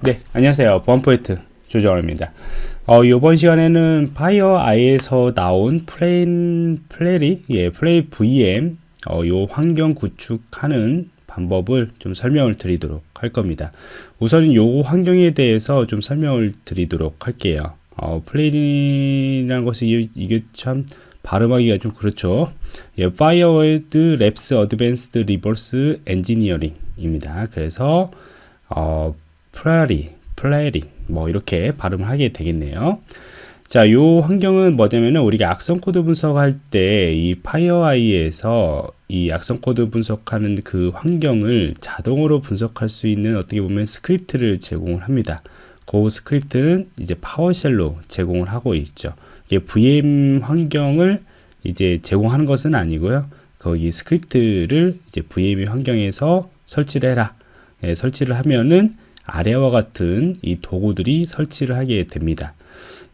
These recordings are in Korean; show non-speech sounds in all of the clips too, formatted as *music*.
네, 안녕하세요. 보안프로젝트 조정원입니다. 어, 이번 시간에는 FireEye에서 나온 FLARE, FLARE, 예, FLARE VM, 어, 요 환경 구축하는 방법을 좀 설명을 드리도록 할 겁니다. 우선 요 환경에 대해서 좀 설명을 드리도록 할게요. 어, FLARE이라는 것이 이게 참 발음하기가 좀 그렇죠. 예, FireEye Labs Advanced Reverse Engineering입니다. 그래서 어, FLARE, FLARE 뭐 이렇게 발음을 하게 되겠네요. 자, 요 환경은 뭐냐면은 우리가 악성 코드 분석할 때 이 FireEye에서 이 악성 코드 분석하는 그 환경을 자동으로 분석할 수 있는 어떻게 보면 스크립트를 제공을 합니다. 그 스크립트는 이제 PowerShell로 제공을 하고 있죠. 이게 VM 환경을 이제 제공하는 것은 아니고요. 거기 스크립트를 이제 VM 환경에서 설치를 해라. 예, 설치를 하면은 아래와 같은 이 도구들이 설치를 하게 됩니다.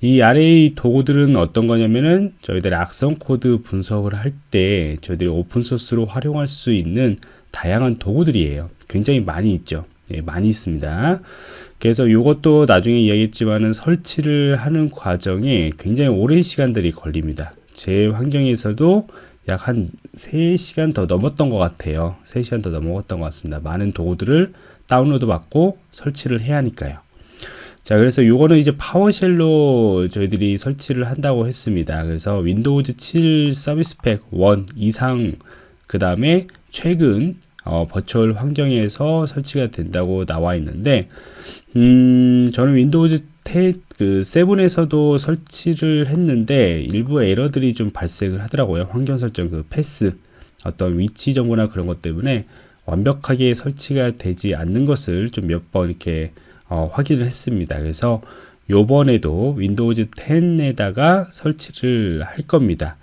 이 아래의 도구들은 어떤 거냐면은 저희들이 악성 코드 분석을 할 때 저희들이 오픈소스로 활용할 수 있는 다양한 도구들이에요. 굉장히 많이 있죠. 예, 많이 있습니다. 그래서 이것도 나중에 이야기했지만은 설치를 하는 과정에 굉장히 오랜 시간들이 걸립니다. 제 환경에서도 약 한 3시간 더 넘었던 것 같아요. 3시간 더 넘었던 것 같습니다. 많은 도구들을 다운로드 받고 설치를 해야 하니까요. 자, 그래서 요거는 이제 PowerShell로 저희들이 설치를 한다고 했습니다. 그래서 Windows 7 Service Pack 1 이상 그 다음에 최근 어, virtual 환경에서 설치가 된다고 나와 있는데 음, 저는 Windows 10, 그 7에서도 설치를 했는데 일부 에러들이 좀 발생을 하더라고요. 환경 설정 그 path 어떤 위치 정보나 그런 것 때문에 완벽하게 설치가 되지 않는 것을 좀 몇 번 이렇게 어, 확인을 했습니다. 그래서 요번에도 Windows 10에다가 설치를 할 겁니다.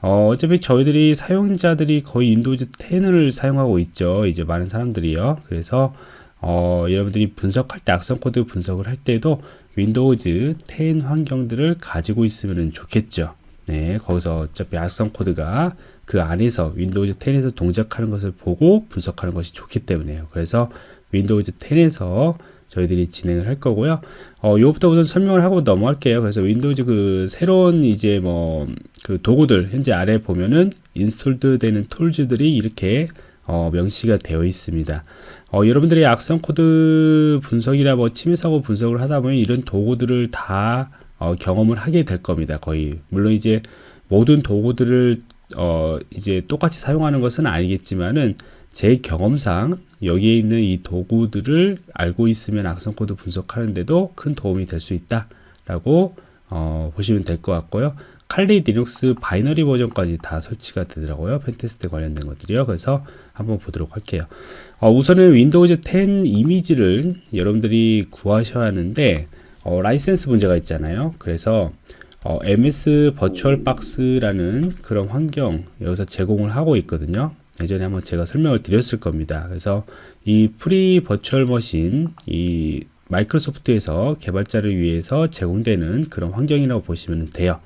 어, 어차피 저희들이 사용자들이 거의 Windows 10을 사용하고 있죠. 이제 많은 사람들이요. 그래서 어, 여러분들이 분석할 때 악성 코드 분석을 할 때도 Windows 10 환경들을 가지고 있으면 좋겠죠. 네, 거기서 어차피 악성 코드가 그 안에서 Windows 10에서 동작하는 것을 보고 분석하는 것이 좋기 때문에요. 그래서 Windows 10에서 저희들이 진행을 할 거고요. 어, 요부터 우선 설명을 하고 넘어갈게요. 그래서 Windows 그 새로운 이제 뭐 그 도구들 현재 아래 보면은 installed 되는 tools들이 이렇게 어, 명시가 되어 있습니다. 어, 여러분들이 악성 코드 분석이나 뭐 침해 사고 분석을 하다 보면 이런 도구들을 다 어, 경험을 하게 될 겁니다. 거의 물론 이제 모든 도구들을 어, 이제 똑같이 사용하는 것은 아니겠지만은 제 경험상 여기에 있는 이 도구들을 알고 있으면 악성 코드 분석하는데도 큰 도움이 될 수 있다라고 어, 보시면 될 것 같고요. Kali Linux binary 버전까지 다 설치가 되더라고요. pentest 관련된 것들이요. 그래서 한번 보도록 할게요. 어, 우선은 Windows 10 이미지를 여러분들이 구하셔야 하는데 어, 라이센스 문제가 있잖아요. 그래서 어, MS VirtualBox라는 그런 환경 여기서 제공을 하고 있거든요. 예전에 한번 제가 설명을 드렸을 겁니다. 그래서 이 free virtual machine 이 마이크로소프트에서 개발자를 위해서 제공되는 그런 환경이라고 보시면 돼요.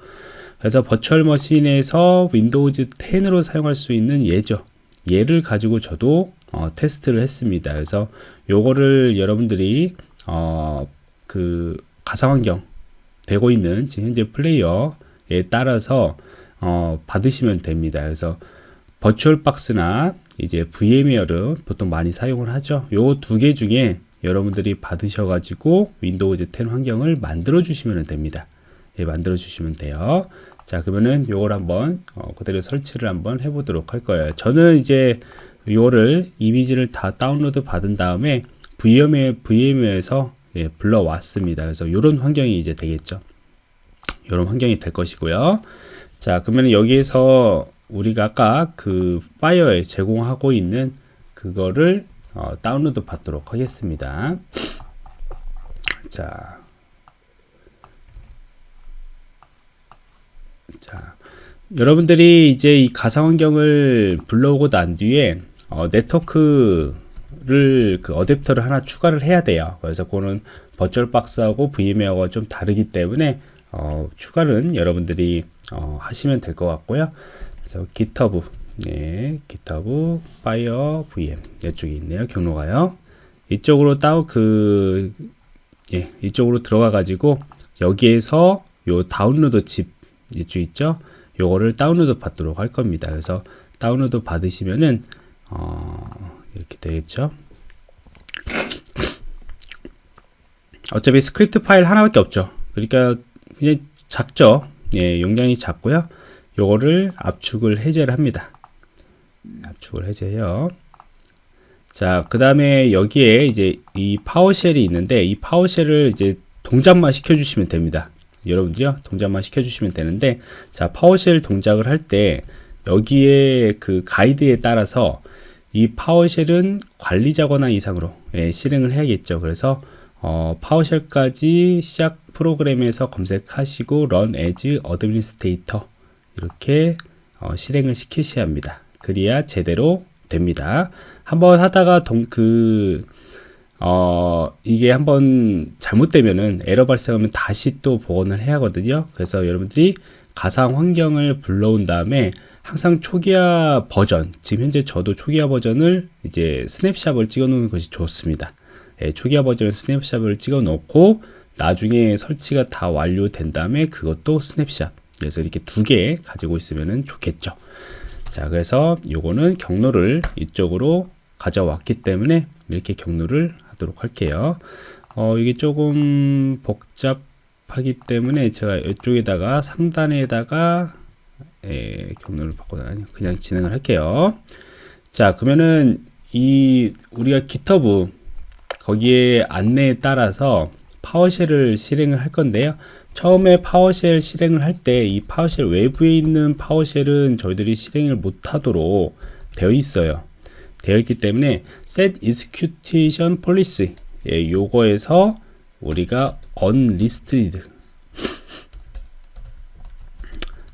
그래서 virtual machine에서 Windows 10으로 사용할 수 있는 예죠. 얘를 가지고 저도 어, 테스트를 했습니다. 그래서 요거를 여러분들이 어, 그 가상환경 되고 있는 지금 현재 플레이어에 따라서 어, 받으시면 됩니다. 그래서 버추얼 박스나 이제 VMware를 보통 많이 사용을 하죠. 요 두 개 중에 여러분들이 받으셔가지고 Windows 10 환경을 만들어 주시면 됩니다. 예, 만들어 주시면 돼요. 자 그러면은 요걸 한번 어, 그대로 설치를 한번 해보도록 할 거예요 저는 이제 요거를 이미지를 다 다운로드 받은 다음에 VM에, VM에서 예, 불러왔습니다. 그래서 이런 환경이 이제 되겠죠. 이런 환경이 될 것이고요. 자 그러면 여기에서 우리가 아까 그 파이어에 제공하고 있는 그거를 어, 다운로드 받도록 하겠습니다. 자. 자, 여러분들이 이제 이 가상 환경을 불러오고 난 뒤에 어, 네트워크 를 그 어댑터를 하나 추가를 해야 돼요. 그래서 그거는 버추얼 박스하고 VM웨어가 좀 다르기 때문에 어, 추가는 여러분들이 어, 하시면 될 것 같고요. 그래서 GitHub, 네, GitHub, Fire VM 이쪽에 있네요. 경로가요. 이쪽으로 따로 그 예, 이쪽으로 들어가 가지고 여기에서 요 다운로드 ZIP 이쪽 있죠? 요거를 다운로드 받도록 할 겁니다. 그래서 다운로드 받으시면은 어, 이렇게 되겠죠? 어차피 스크립트 파일 하나밖에 없죠. 그러니까 그냥 작죠. 예, 용량이 작고요. 요거를 압축을 해제를 합니다. 압축을 해제해요. 자, 그 다음에 여기에 이제 이 PowerShell이 있는데 이 PowerShell을 이제 동작만 시켜주시면 됩니다. 여러분들이요, 동작만 시켜주시면 되는데 자, PowerShell 동작을 할 때 여기에 그 가이드에 따라서 이 PowerShell은 관리자 권한 이상으로 예, 실행을 해야겠죠. 그래서 어, PowerShell까지 시작 프로그램에서 검색하시고 run as administrator 이렇게 어, 실행을 시키셔야 합니다. 그래야 제대로 됩니다. 한번 하다가 동, 그, 어, 이게 한번 잘못되면은 에러 발생하면 다시 또 복원을 해야 하거든요. 그래서 여러분들이 가상 환경을 불러온 다음에 항상 초기화 버전, 지금 현재 저도 초기화 버전을 이제 스냅샷을 찍어 놓는 것이 좋습니다. 예, 초기화 버전을 스냅샷을 찍어 놓고 나중에 설치가 다 완료된 다음에 그것도 스냅샷. 그래서 이렇게 두 개 가지고 있으면 좋겠죠. 자, 그래서 요거는 경로를 이쪽으로 가져왔기 때문에 이렇게 경로를 하도록 할게요. 어, 이게 조금 복잡하기 때문에 제가 이쪽에다가 상단에다가 예, 경로를 바꿔다니 그냥 진행을 할게요. 자, 그러면은 이 우리가 기터브 거기에 안내에 따라서 PowerShell을 실행을 할 건데요. 처음에 PowerShell 실행을 할 때 이 PowerShell 외부에 있는 PowerShell은 저희들이 실행을 못하도록 되어 있어요. 되어 있기 때문에 set execution policy 예, 요거에서 우리가 unrestricted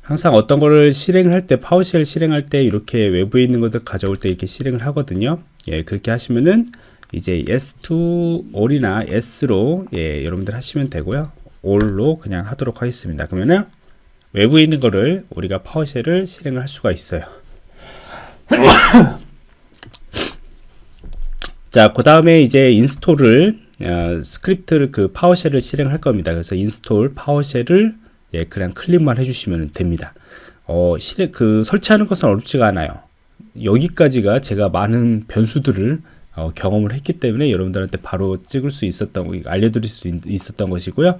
항상 어떤 거를 실행할 때 PowerShell 실행할 때 이렇게 외부에 있는 것들 가져올 때 이렇게 실행을 하거든요. 예, 그렇게 하시면은 이제 yes to all이나 yes로 예, 여러분들 하시면 되고요. all로 그냥 하도록 하겠습니다. 그러면은 외부에 있는 거를 우리가 PowerShell을 실행을 할 수가 있어요. *coughs* 자, 그 다음에 이제 install을 어, 스크립트를 그 PowerShell을 실행할 겁니다. 그래서 install PowerShell을 예, 그냥 클릭만 해주시면 됩니다. 어, 실행 그 설치하는 것은 어렵지가 않아요. 여기까지가 제가 많은 변수들을 어, 경험을 했기 때문에 여러분들한테 바로 찍을 수 있었던 알려드릴 수 있, 었던 것이고요.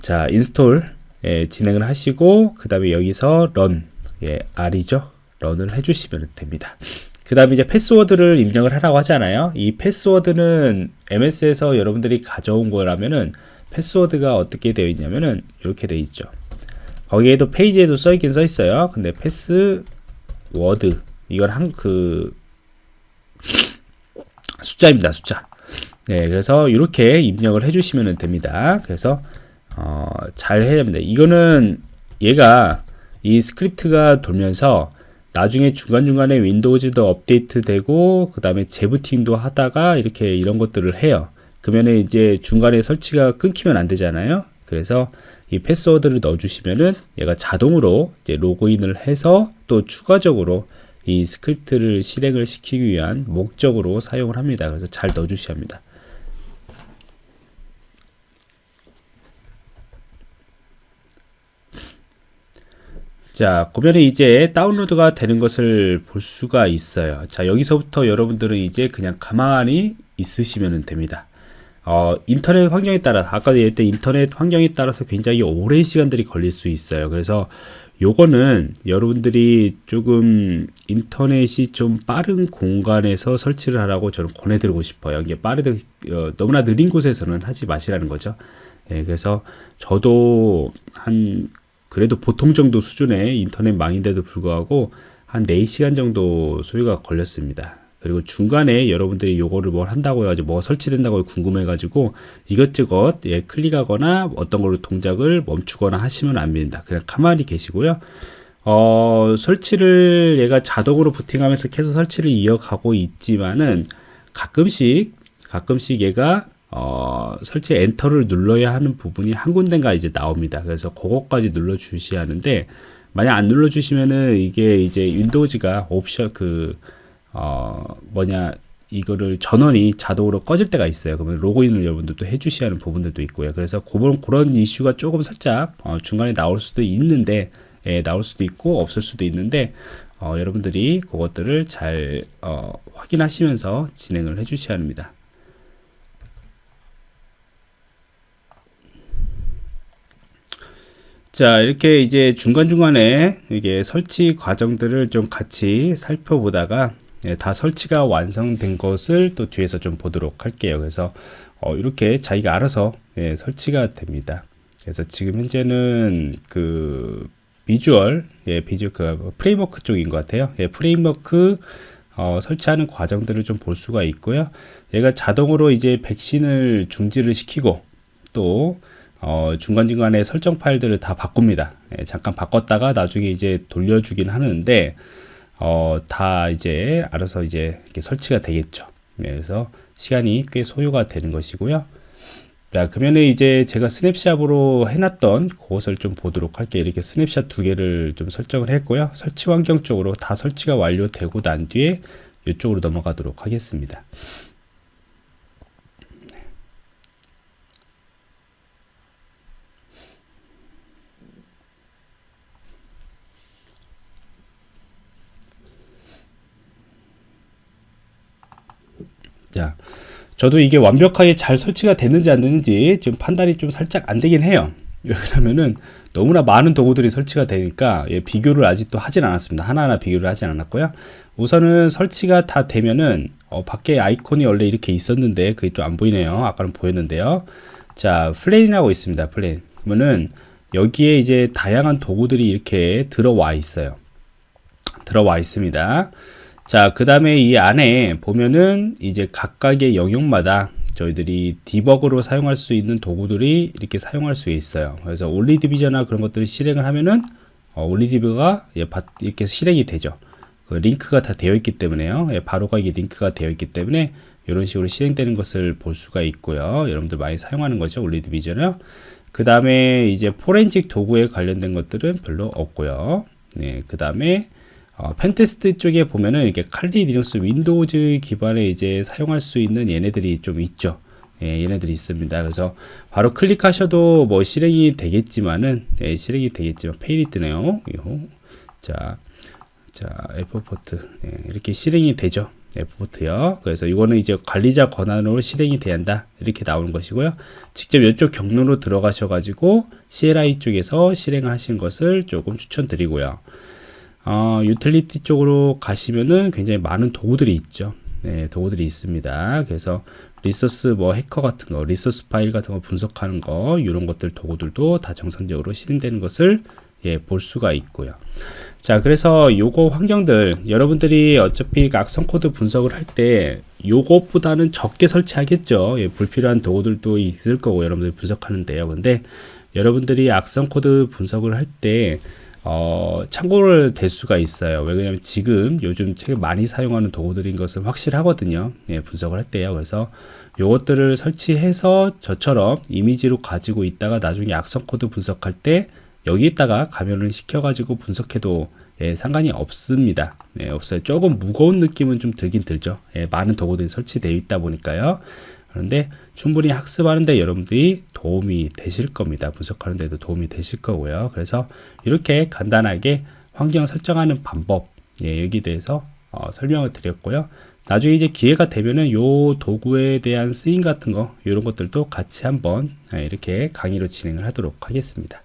자 install 예, 진행을 하시고 그 다음에 여기서 run 예, R이죠. run을 해주시면 됩니다. 그 다음에 이제 패스워드를 입력을 하라고 하잖아요. 이 패스워드는 MS에서 여러분들이 가져온 거라면은 패스워드가 어떻게 되어 있냐면은 이렇게 되어 있죠. 거기에도 페이지에도 써 있긴 써 있어요. 근데 패스워드 이건 한 그 숫자입니다. 숫자. 네, 그래서 이렇게 입력을 해주시면 됩니다. 그래서 어, 잘 해야 됩니다. 이거는 얘가 이 스크립트가 돌면서 나중에 중간중간에 Windows도 업데이트 되고 그 다음에 재부팅도 하다가 이렇게 이런 것들을 해요. 그러면 이제 중간에 설치가 끊기면 안 되잖아요. 그래서 이 패스워드를 넣어주시면은 얘가 자동으로 이제 로그인을 해서 또 추가적으로 이 스크립트를 실행을 시키기 위한 목적으로 사용을 합니다. 그래서 잘 넣어주셔야 합니다. 자, 그러면 이제 다운로드가 되는 것을 볼 수가 있어요. 자, 여기서부터 여러분들은 이제 그냥 가만히 있으시면 됩니다. 어, 인터넷 환경에 따라 아까 얘기했던 인터넷 환경에 따라서 굉장히 오랜 시간들이 걸릴 수 있어요. 그래서 요거는 여러분들이 조금 인터넷이 좀 빠른 공간에서 설치를 하라고 저는 권해드리고 싶어요. 이게 빠르게 어, 너무나 느린 곳에서는 하지 마시라는 거죠. 예, 그래서 저도 한 그래도 보통 정도 수준의 인터넷 망인데도 불구하고 한 4시간 정도 소요가 걸렸습니다. 그리고 중간에 여러분들이 요거를 뭘 한다고 해가지고 뭐 설치된다고 궁금해 가지고 이것저것 예, 클릭하거나 어떤 걸로 동작을 멈추거나 하시면 안 됩니다. 그냥 가만히 계시고요. 어, 설치를 얘가 자동으로 부팅하면서 계속 설치를 이어가고 있지만은 가끔씩 가끔씩 얘가 어, 설치 엔터를 눌러야 하는 부분이 한 군데가 이제 나옵니다. 그래서 그것까지 눌러 주셔야 하는데 만약 안 눌러 주시면은 이게 이제 윈도우즈가 옵션 그 어, 뭐냐 이거를 전원이 자동으로 꺼질 때가 있어요. 그러면 로그인을 여러분들도 해주셔야 하는 부분들도 있고요. 그래서 그런, 그런 이슈가 조금 살짝 어, 중간에 나올 수도 있는데 예, 나올 수도 있고 없을 수도 있는데 어, 여러분들이 그것들을 잘 어, 확인하시면서 진행을 해주셔야 합니다. 자 이렇게 이제 중간중간에 이게 설치 과정들을 좀 같이 살펴보다가 예, 다 설치가 완성된 것을 또 뒤에서 좀 보도록 할게요. 그래서 어, 이렇게 자기가 알아서 예, 설치가 됩니다. 그래서 지금 현재는 그 비주얼 예, 비주얼 그 프레임워크 쪽인 것 같아요. 예, 프레임워크 어, 설치하는 과정들을 좀 볼 수가 있고요. 얘가 자동으로 이제 백신을 중지를 시키고 또 어, 중간중간에 설정 파일들을 다 바꿉니다. 예, 잠깐 바꿨다가 나중에 이제 돌려주긴 하는데, 어, 다 이제 알아서 이제 이렇게 설치가 되겠죠. 예, 그래서 시간이 꽤 소요가 되는 것이고요. 자, 그러면 이제 제가 스냅샷으로 해놨던 그것을 좀 보도록 할게요. 이렇게 스냅샷 두 개를 좀 설정을 했고요. 설치 환경 쪽으로 다 설치가 완료되고 난 뒤에 이쪽으로 넘어가도록 하겠습니다. 자, 저도 이게 완벽하게 잘 설치가 됐는지 안 됐는지 지금 판단이 좀 살짝 안 되긴 해요. *laughs* 왜냐면은 너무나 많은 도구들이 설치가 되니까 예, 비교를 아직도 하진 않았습니다. 하나하나 비교를 하진 않았고요. 우선은 설치가 다 되면은 어, 밖에 아이콘이 원래 이렇게 있었는데 그게 또 안 보이네요. 아까는 보였는데요. 자, FLARE라고 있습니다. FLARE. 그러면은 여기에 이제 다양한 도구들이 이렇게 들어와 있어요. 들어와 있습니다. 자, 그 다음에 이 안에 보면은 이제 각각의 영역마다 저희들이 디버그로 사용할 수 있는 도구들이 이렇게 사용할 수 있어요. 그래서 OllyDbg나 그런 것들을 실행을 하면은 어, OllyDbg가 예, 이렇게 실행이 되죠. 그 링크가 다 되어 있기 때문에요. 예, 바로가 이게 링크가 되어 있기 때문에 이런 식으로 실행되는 것을 볼 수가 있고요. 여러분들 많이 사용하는 거죠. OllyDbg는. 그 다음에 이제 포렌식 도구에 관련된 것들은 별로 없고요. 네, 그 다음에 어, pentest 쪽에 보면은 이렇게 Kali Linux Windows 기반에 이제 사용할 수 있는 얘네들이 좀 있죠. 예, 얘네들이 있습니다. 그래서 바로 클릭하셔도 뭐 실행이 되겠지만은 예, 실행이 되겠지만 fail이 뜨네요. 자, 자 Fport 예, 이렇게 실행이 되죠. Fport요. 그래서 이거는 이제 관리자 권한으로 실행이 돼야 한다 이렇게 나오는 것이고요. 직접 이쪽 경로로 들어가셔가지고 CLI 쪽에서 실행을 하신 것을 조금 추천드리고요. 어, 유틸리티 쪽으로 가시면은 굉장히 많은 도구들이 있죠. 네, 도구들이 있습니다. 그래서 Resource 뭐 Hacker 같은 거, resource 파일 같은 거 분석하는 거, 이런 것들 도구들도 다 정상적으로 실행되는 것을 예, 볼 수가 있고요. 자, 그래서 요거 환경들 여러분들이 어차피 악성 코드 분석을 할 때 요것보다는 적게 설치하겠죠. 예, 불필요한 도구들도 있을 거고 여러분들이 분석하는데요. 근데 여러분들이 악성 코드 분석을 할때 어, 참고를 될 수가 있어요. 왜냐하면 지금 요즘 되게 많이 사용하는 도구들인 것은 확실하거든요. 예, 분석을 할 때요. 그래서 요것들을 설치해서 저처럼 이미지로 가지고 있다가 나중에 악성 코드 분석할 때 여기에다가 감염을 시켜가지고 분석해도 예, 상관이 없습니다. 예, 없어요. 조금 무거운 느낌은 좀 들긴 들죠. 예, 많은 도구들이 설치되어 있다 보니까요. 그런데 충분히 학습하는데 여러분들이 도움이 되실 겁니다. 분석하는 데도 도움이 되실 거고요. 그래서 이렇게 간단하게 환경 설정하는 방법 예, 여기 대해서 어, 설명을 드렸고요. 나중에 이제 기회가 되면은 요 도구에 대한 쓰임 같은 거 이런 것들도 같이 한번 예, 이렇게 강의로 진행을 하도록 하겠습니다.